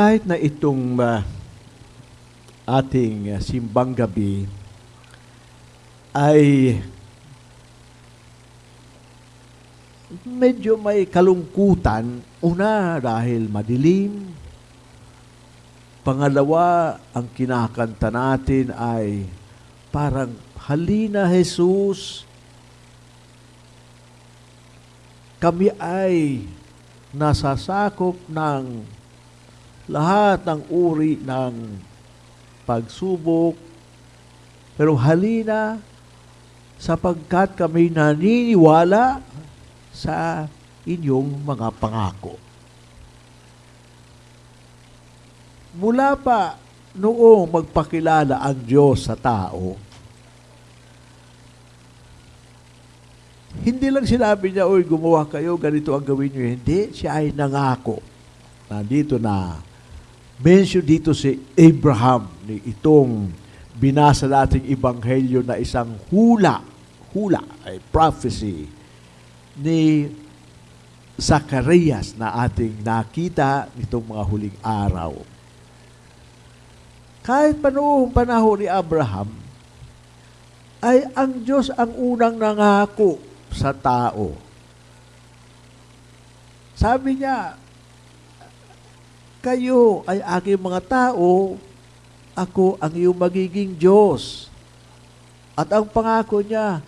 kahit na itong uh, ating uh, simbang gabi ay medyo may kalungkutan. Una, dahil madilim. Pangalawa, ang kinakanta natin ay parang halina Jesus. Kami ay nasasakop ng lahat ng uri ng pagsubok. Pero halina sapagkat kami naniniwala sa inyong mga pangako. Mula pa noong magpakilala ang Diyos sa tao, hindi lang sinabi niya, Uy, gumawa kayo, ganito ang gawin niyo. Hindi, siya ay nangako. Nandito na, mention dito si Abraham, ni itong binasa nating ibanghelyo na isang hula, hula, ay prophecy, ni Zacarias na ating nakita nitong mga huling araw. Kahit pa noong panahon ni Abraham, ay ang Diyos ang unang nangako sa tao. Sabi niya, kayo ay aking mga tao, ako ang iyong magiging Diyos. At ang pangako niya,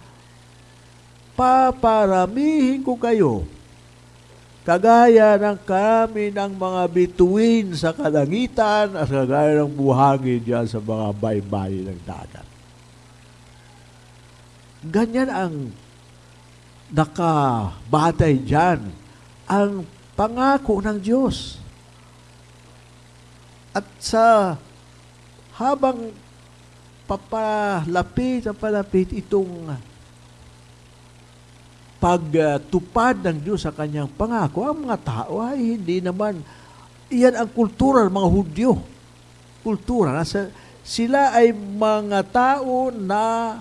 paparamihin ko kayo kagaya ng kami ng mga bituin sa kalangitan at kagaya ng buhangin diyan sa mga baybay ng dagat. Ganyan ang nakabatay diyan ang pangako ng Diyos. At sa habang papalapit at palapit itong pagtupad ng Diyos sa kanyang pangako, ang mga tao ay hindi naman, iyan ang kultura ng mga Hudyo. Kultura. Nasa, sila ay mga tao na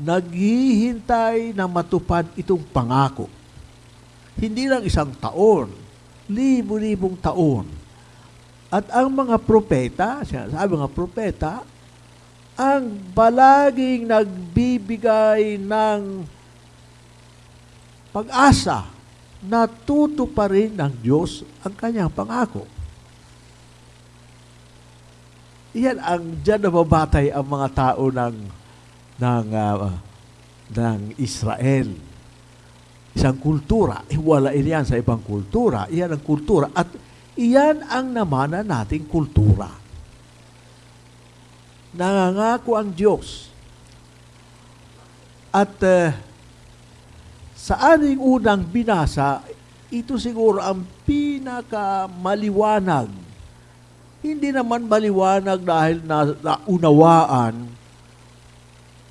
naghihintay na matupad itong pangako. Hindi lang isang taon, libo-libong taon. At ang mga propeta, sabi mga propeta, ang balaging nagbibigay ng pag-asa na pa rin ng Diyos ang kanyang pangako. Iyan ang diyan nababatay ang mga tao ng ng uh, ng Israel. Isang kultura, iwala iyan sa ibang kultura. Iyan ang kultura at iyan ang namana nating kultura. Nangangako ang Diyos. At uh, sa aning unang binasa, ito siguro ang pinakamaliwanag. Hindi naman maliwanag dahil na, naunawaan,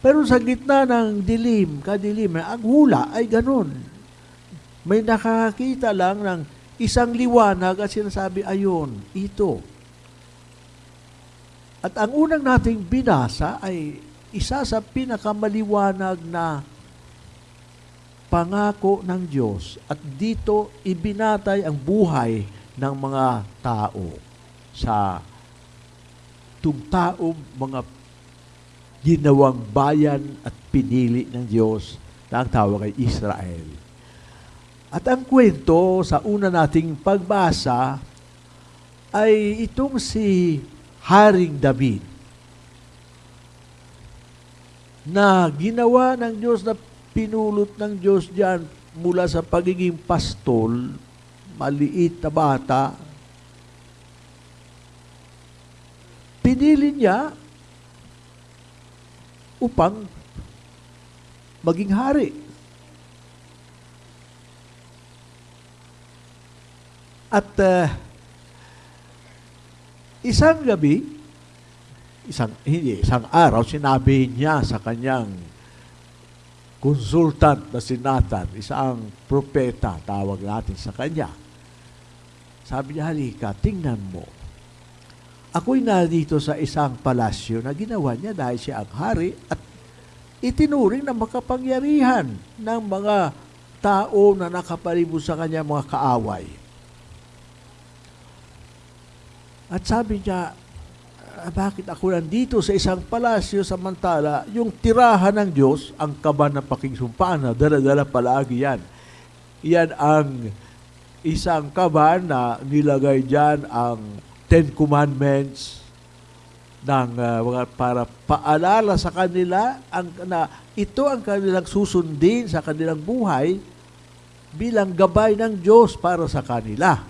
pero sa gitna ng dilim, kadilim, ang hula ay ganun. May nakakita lang ng isang liwanag at sinasabi, ayon, ito. At ang unang nating binasa ay isa sa pinakamaliwanag na pangako ng Diyos at dito ibinatay ang buhay ng mga tao sa tungtaong mga ginawang bayan at pinili ng Diyos na ang tawag ay Israel. At ang kwento sa una nating pagbasa ay itong si Haring David na ginawa ng Diyos na pinulot ng Diyos diyan mula sa pagiging pastol, maliit na bata, pinili niya upang maging hari. At uh, isang gabi, isang, hindi, isang araw, sinabi niya sa kanyang consultant na si Nathan, isang propeta, tawag natin sa kanya. Sabi niya, halika, tingnan mo. Ako'y nandito sa isang palasyo na ginawa niya dahil siya ang hari at itinuring na makapangyarihan ng mga tao na nakapalibot sa kanya mga kaaway. At sabi niya, "Ah, bakit ako nandito sa isang palasyo samantala yung tirahan ng Diyos, ang kaban ng pakingsumpaan na dala-dala palagi yan. Yan ang isang kaban na nilagay dyan ang Ten Commandments ng mga para paalala sa kanila ang na ito ang kanilang susundin sa kanilang buhay bilang gabay ng Diyos para sa kanila.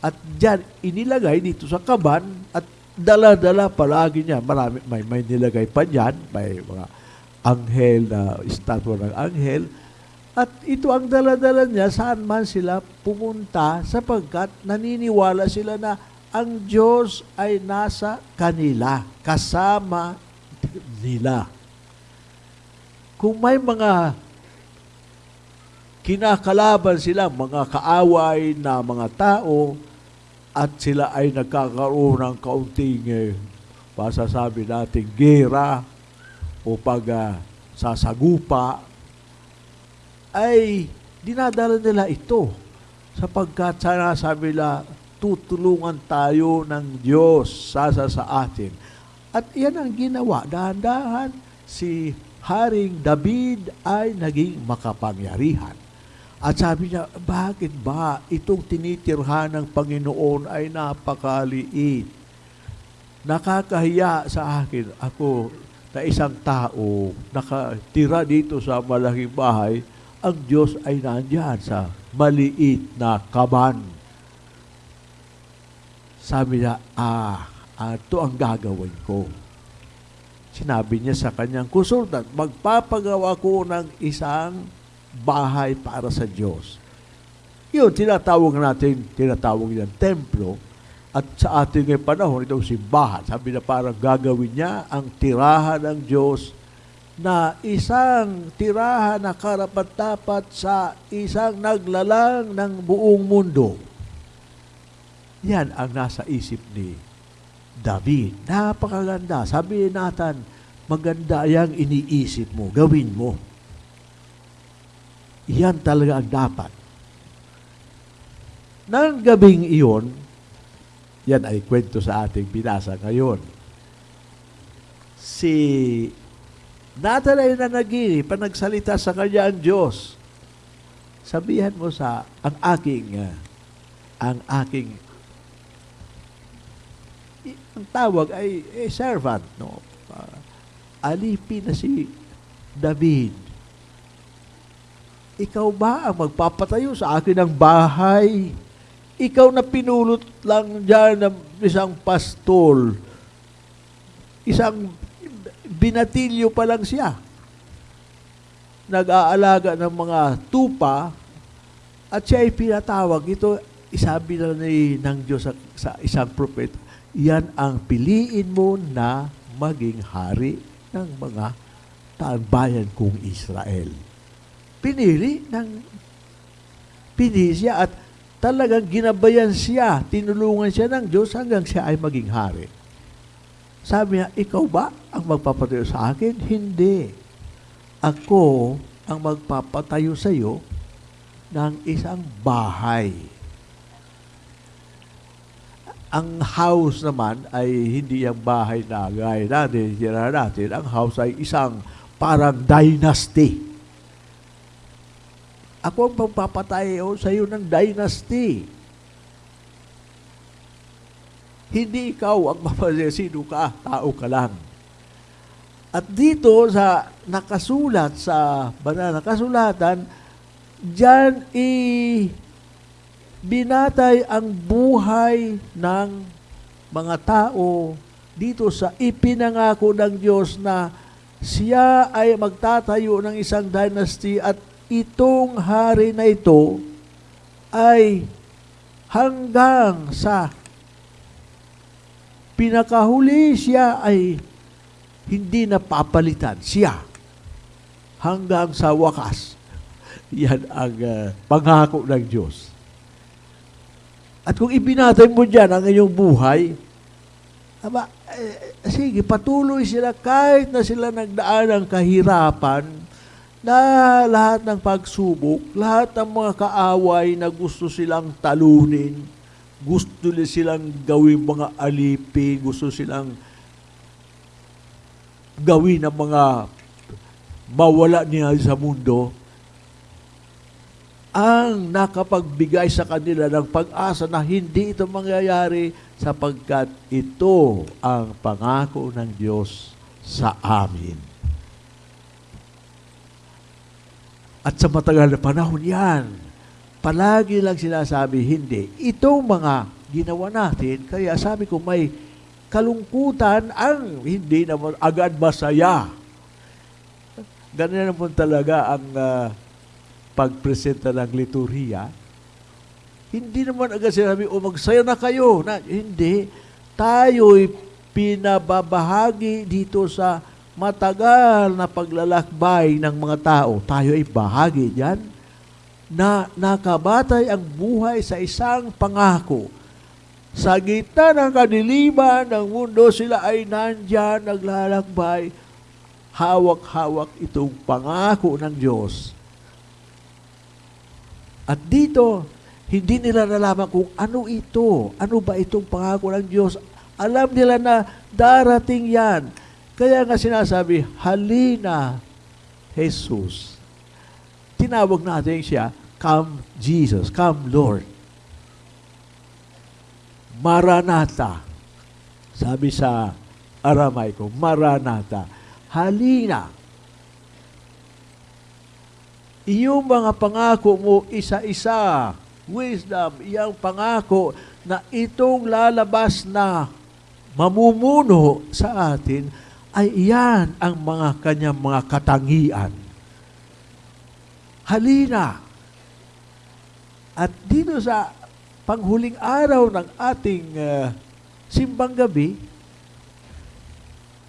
At diyan inilagay dito sa kaban at dala-dala palagi niya. Marami, may, may nilagay pa diyan, may mga anghel na estatwa ng anghel. At ito ang dala-dala niya saan man sila pumunta sapagkat naniniwala sila na ang Diyos ay nasa kanila, kasama nila. Kung may mga kinakalaban sila, mga kaaway na mga tao, at sila ay nagkakaroon ng kaunting, eh, pasasabi natin, gera o pag ah, sasagupa, ay dinadala nila ito sapagkat sana sabi nila, tutulungan tayo ng Diyos sasa sa atin. At yan ang ginawa. Dahan-dahan, si Haring David ay naging makapangyarihan. At sabi niya, bakit ba itong tinitirhan ng Panginoon ay napakaliit? Nakakahiya sa akin. Ako, na isang tao, nakatira dito sa malaking bahay, ang Diyos ay nandyan sa maliit na kaban. Sabi niya, ah, ito ang gagawin ko. Sinabi niya sa kanyang konsultant, magpapagawa ko ng isang bahay para sa Diyos. Yun, tinatawag natin, tinatawag niyan templo. At sa ating panahon, itong simbahan. Sabi na parang gagawin niya ang tirahan ng Diyos na isang tirahan na karapat-dapat sa isang naglalang ng buong mundo. Yan ang nasa isip ni David. Napakaganda. Sabi natin, maganda yung iniisip mo, gawin mo. Yan talaga ang dapat. Nang gabing iyon, yan ay kwento sa ating binasa ngayon. Si Nathan ay nanaginip, panagsalita sa kanya ang Diyos. Sabihan mo sa ang aking ah, ang aking ang tawag ay eh, servant no Ah, alipin na si David ikaw ba ang magpapatayo sa akin ng bahay? Ikaw na pinulot lang dyan ng isang pastol. Isang binatilyo pa lang siya. Nag-aalaga ng mga tupa at siya ay pinatawag. Ito, isabi na ni, ng Diyos sa, sa isang prophet, yan ang piliin mo na maging hari ng mga taanbayan kong Israel pinili ng pinili siya at talagang ginabayan siya, tinulungan siya ng Diyos hanggang siya ay maging hari. Sabi niya, ikaw ba ang magpapatayo sa akin? Hindi. Ako ang magpapatayo sa iyo ng isang bahay. Ang house naman ay hindi ang bahay na gaya natin, tira natin. Ang house ay isang parang dynasty. Ako ang magpapatayo sa iyo ng dynasty. Hindi ikaw ang mapasaya. Sino ka? Tao ka lang. At dito sa nakasulat sa banal na kasulatan, diyan i binatay ang buhay ng mga tao dito sa ipinangako ng Diyos na siya ay magtatayo ng isang dynasty at itong hari na ito ay hanggang sa pinakahuli siya ay hindi na papalitan siya hanggang sa wakas. Yan ang uh, pangako ng Diyos. At kung ibinatay mo dyan ang iyong buhay, aba, eh, sige, patuloy sila kahit na sila nagdaan ng kahirapan, na lahat ng pagsubok, lahat ng mga kaaway na gusto silang talunin, gusto nila silang gawin mga alipin, gusto silang gawin ng mga mawala niya sa mundo, ang nakapagbigay sa kanila ng pag-asa na hindi ito mangyayari sapagkat ito ang pangako ng Diyos sa amin. At sa matagal na panahon yan, palagi lang sinasabi, hindi. Itong mga ginawa natin, kaya sabi ko may kalungkutan ang hindi naman agad masaya. Ganyan naman talaga ang uh, pagpresenta ng liturhiya. Hindi naman agad sinabi, o magsaya na kayo. Na, hindi. Tayo'y pinababahagi dito sa matagal na paglalakbay ng mga tao. Tayo ay bahagi diyan na nakabatay ang buhay sa isang pangako. Sa gitna ng kadiliman ng mundo, sila ay nandyan, naglalakbay, hawak-hawak itong pangako ng Diyos. At dito, hindi nila nalaman kung ano ito, ano ba itong pangako ng Diyos. Alam nila na darating yan. Kaya nga sinasabi, halina, Jesus. Tinawag natin siya, come Jesus, come Lord. Maranatha. Sabi sa Aramaico, Maranatha. Halina. Iyong mga pangako mo isa-isa, wisdom, iyang pangako na itong lalabas na mamumuno sa atin ay iyan ang mga kanyang mga katangian. Halina. At dito sa panghuling araw ng ating uh, simbang gabi,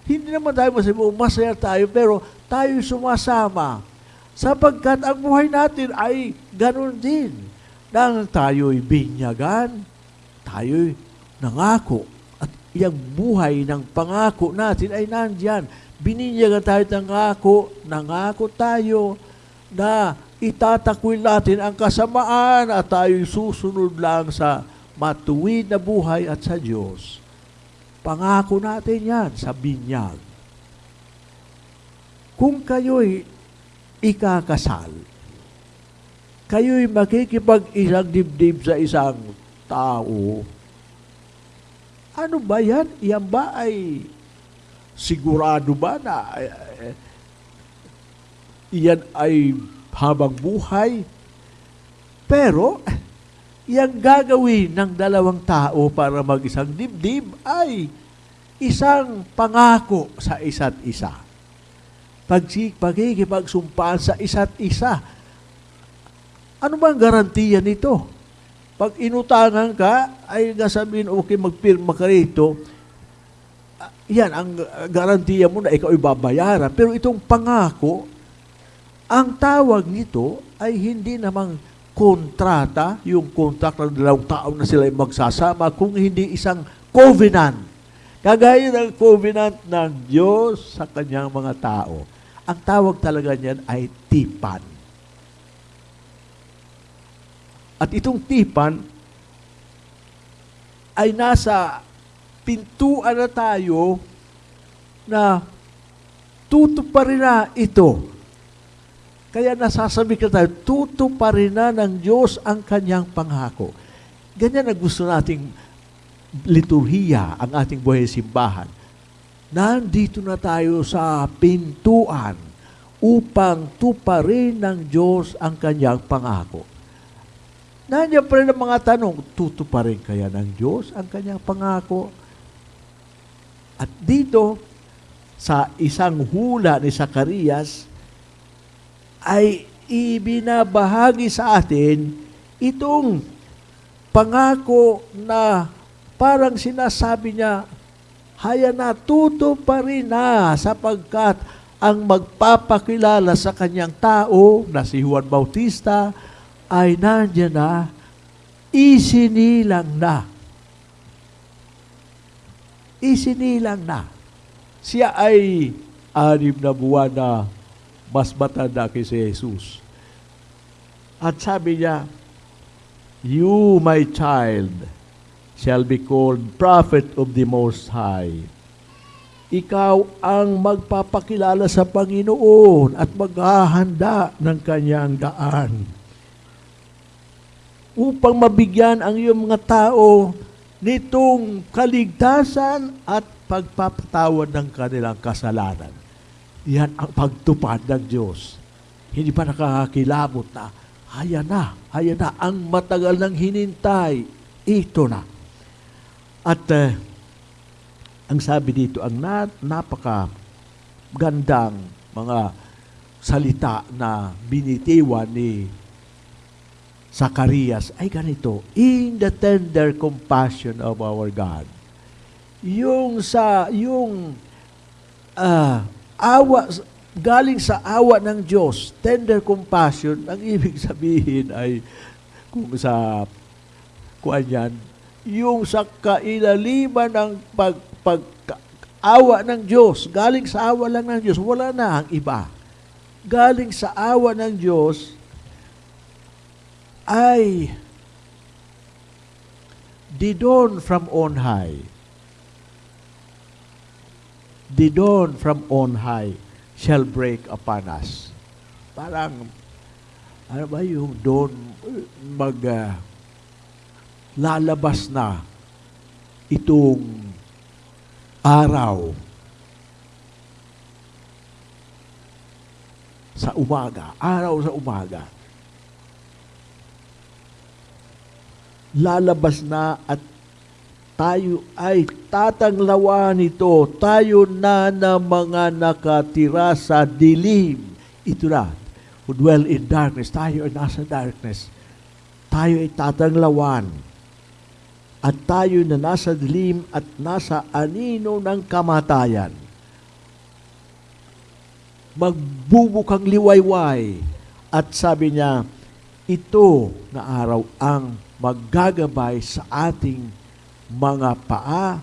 hindi naman tayo masabi, masaya tayo, pero tayo sumasama. Sapagkat ang buhay natin ay ganun din. Nang tayo'y binyagan, tayo'y nangako. Iyang buhay ng pangako natin ay nandyan. Bininyagan tayo ng nangako, nangako tayo na itatakwil natin ang kasamaan at tayo'y susunod lang sa matuwid na buhay at sa Diyos. Pangako natin yan sa binyag. Kung kayo'y ikakasal, kayo'y makikipag-isang dibdib sa isang tao, ano ba yan? Yan ba ay sigurado ba na eh, eh, ay habang buhay. Pero, yung gagawin ng dalawang tao para mag-isang dibdib ay isang pangako sa isa't isa. Pag pagkikipagsumpaan sa isa't isa. Ano ba ang garantiya nito? Pag inutangan ka, ay nasabihin, okay, magpirma ka rito, yan, ang garantiya mo na ikaw ay babayaran. Pero itong pangako, ang tawag nito ay hindi namang kontrata, yung contract ng dalawang tao na sila magsasama, kung hindi isang covenant. Kagaya ng covenant ng Diyos sa kanyang mga tao. Ang tawag talaga niyan ay tipan. At itong tipan ay nasa pintuan na tayo na tutuparin na ito kaya nasasabi ka tayo, tutuparin na ng Diyos ang kanyang pangako. Ganyan ang gusto nating liturhiya, ang ating buhay simbahan. Nandito na tayo sa pintuan upang tuparin ng Diyos ang kanyang pangako. Nandiyan pa rin ang mga tanong, tutuparin kaya ng Diyos ang kanyang pangako? At dito, sa isang hula ni Zacarias, ay ibinabahagi sa atin itong pangako na parang sinasabi niya, haya na, tuto pa rin na sapagkat ang magpapakilala sa kanyang tao na si Juan Bautista ay nandiyan na, isinilang na. Isinilang na. Siya ay anim na buwan na mas matanda kay si Jesus. At sabi niya, You, my child, shall be called prophet of the Most High. Ikaw ang magpapakilala sa Panginoon at maghahanda ng kanyang daan upang mabigyan ang iyong mga tao nitong kaligtasan at pagpapatawad ng kanilang kasalanan. Yan ang pagtupad ng Diyos. Hindi pa nakakakilabot na, ayan na, ayan na, ang matagal ng hinintay, ito na. At uh, ang sabi dito, ang na, napaka gandang mga salita na binitiwan ni Zacarias ay ganito, in the tender compassion of our God. Yung sa, yung uh, awa, galing sa awa ng Diyos, tender compassion, ang ibig sabihin ay, kung sa, kuan yan, yung sa kailaliman ng pag, pag, awa ng Diyos, galing sa awa lang ng Diyos, wala na ang iba. Galing sa awa ng Diyos, ay dawn from on high. Dawn from on high shall break upon us. Parang, ano ba yung dawn mag uh, lalabas na itong araw sa umaga, araw sa umaga. Lalabas na at tayo ay tatanglawan nito. Tayo na na mga nakatira sa dilim. Ito na, who dwell in darkness. Tayo ay nasa darkness. Tayo ay tatanglawan. At tayo na nasa dilim at nasa anino ng kamatayan. Magbubukang liwayway. At sabi niya, ito na araw ang maggagabay sa ating mga paa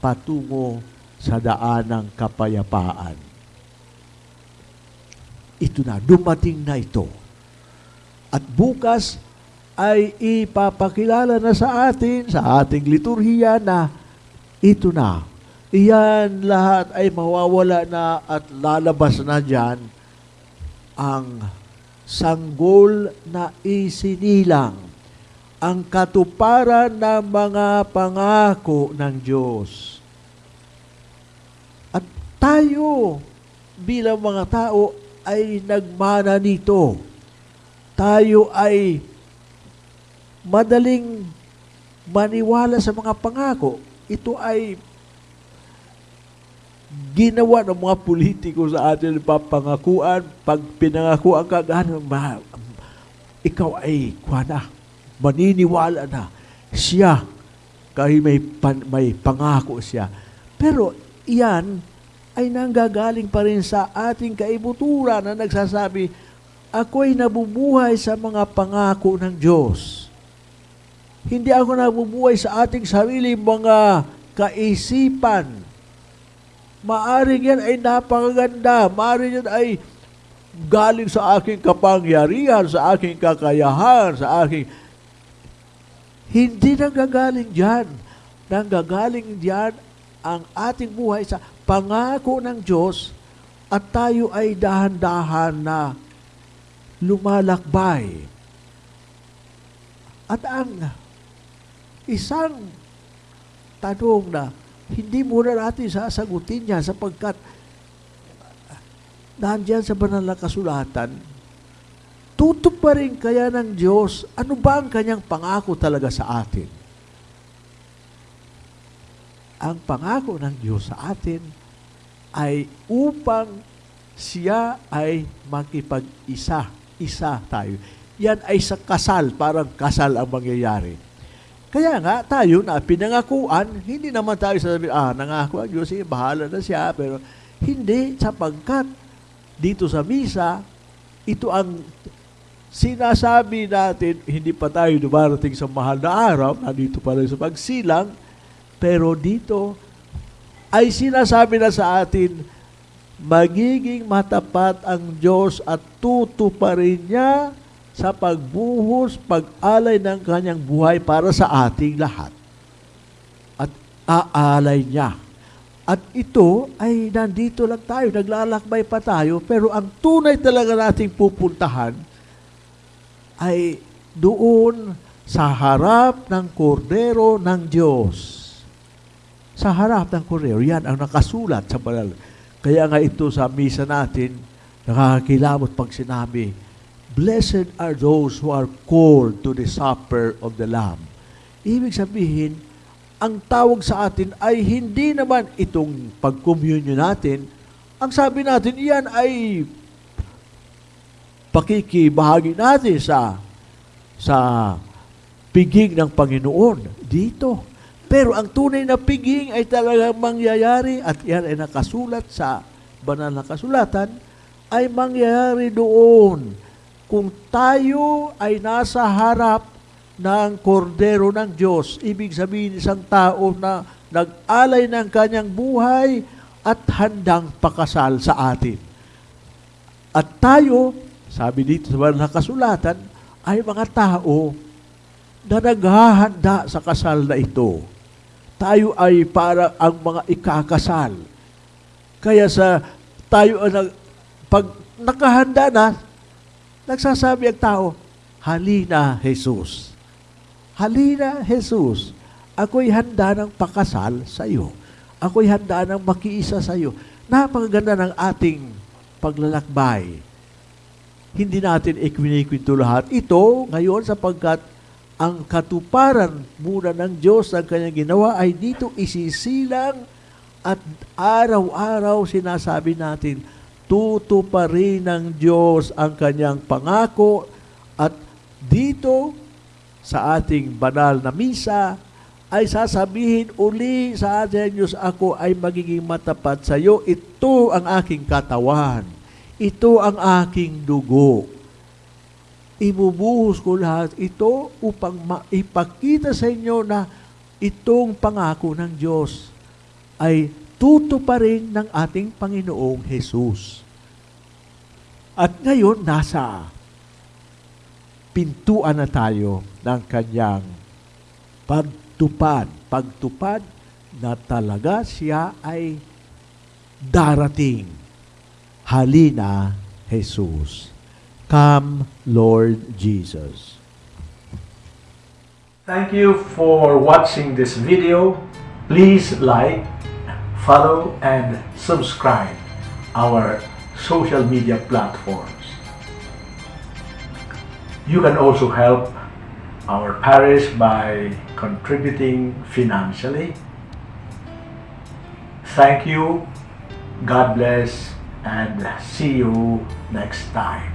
patungo sa daan ng kapayapaan. Ito na, dumating na ito. At bukas ay ipapakilala na sa atin, sa ating liturhiya na ito na. Iyan lahat ay mawawala na at lalabas na dyan ang sanggol na isinilang ang katuparan ng mga pangako ng Diyos. At tayo bilang mga tao ay nagmana nito. Tayo ay madaling maniwala sa mga pangako. Ito ay ginawa ng mga politiko sa atin papangakuan. Pag pinangakuan ka, gano'n, ikaw ay, kuha maniniwala na siya kahit may, pan, may pangako siya. Pero iyan ay nanggagaling pa rin sa ating kaibutura na nagsasabi, ako'y nabubuhay sa mga pangako ng Diyos. Hindi ako nabubuhay sa ating sarili mga kaisipan. Maaring yan ay napakaganda. Maaring yan ay galing sa aking kapangyarihan, sa aking kakayahan, sa aking hindi nanggagaling diyan. Nanggagaling diyan ang ating buhay sa pangako ng Diyos at tayo ay dahan-dahan na lumalakbay. At ang isang tanong na hindi muna natin sasagutin yan sapagkat nandiyan sa banal na kasulatan, tutuparin kaya ng Diyos, ano ba ang kanyang pangako talaga sa atin? Ang pangako ng Diyos sa atin ay upang siya ay makipag-isa. Isa tayo. Yan ay sa kasal, parang kasal ang mangyayari. Kaya nga, tayo na pinangakuan, hindi naman tayo sasabi, ah, nangako ang Diyos, eh, bahala na siya. Pero hindi, sapagkat dito sa misa, ito ang sinasabi natin, hindi pa tayo dumarating sa mahal na araw, nandito pa rin sa pagsilang, pero dito ay sinasabi na sa atin, magiging matapat ang Diyos at tutuparin niya sa pagbuhos, pag-alay ng kanyang buhay para sa ating lahat. aalay niya. At ito ay nandito lang tayo, naglalakbay pa tayo, pero ang tunay talaga nating pupuntahan ay doon sa harap ng kordero ng Diyos. Sa harap ng kordero, yan ang nakasulat sa banal. Kaya nga ito sa misa natin, nakakakilabot pag sinabi, Blessed are those who are called to the supper of the Lamb. Ibig sabihin, ang tawag sa atin ay hindi naman itong pag-communion natin. Ang sabi natin, iyan ay pakikibahagi natin sa sa piging ng Panginoon dito. Pero ang tunay na piging ay talagang mangyayari at yan ay nakasulat sa banal na kasulatan ay mangyayari doon kung tayo ay nasa harap ng kordero ng Diyos. Ibig sabihin isang tao na nag-alay ng kanyang buhay at handang pakasal sa atin. At tayo, sabi dito sa banal na kasulatan, ay mga tao na naghahanda sa kasal na ito. Tayo ay para ang mga ikakasal. Kaya sa tayo ay nag, pag nakahanda na, nagsasabi ang tao, Halina, Jesus. Halina, Jesus. Ako'y handa ng pakasal sa iyo. Ako'y handa ng makiisa sa iyo. Napakaganda ng ating paglalakbay hindi natin ikwinikwento lahat ito ngayon sapagkat ang katuparan muna ng Diyos ng kanyang ginawa ay dito isisilang at araw-araw sinasabi natin, tutuparin ng Diyos ang kanyang pangako at dito sa ating banal na misa ay sasabihin uli sa atin Diyos, ako ay magiging matapat sa iyo. Ito ang aking katawan ito ang aking dugo. Ibubuhos ko lahat ito upang maipakita sa inyo na itong pangako ng Diyos ay tutuparin ng ating Panginoong Jesus. At ngayon, nasa pintuan na tayo ng kanyang pagtupad. Pagtupad na talaga siya ay darating Halina, Jesus. Come, Lord Jesus. Thank you for watching this video. Please like, follow, and subscribe our social media platforms. You can also help our parish by contributing financially. Thank you. God bless and see you next time.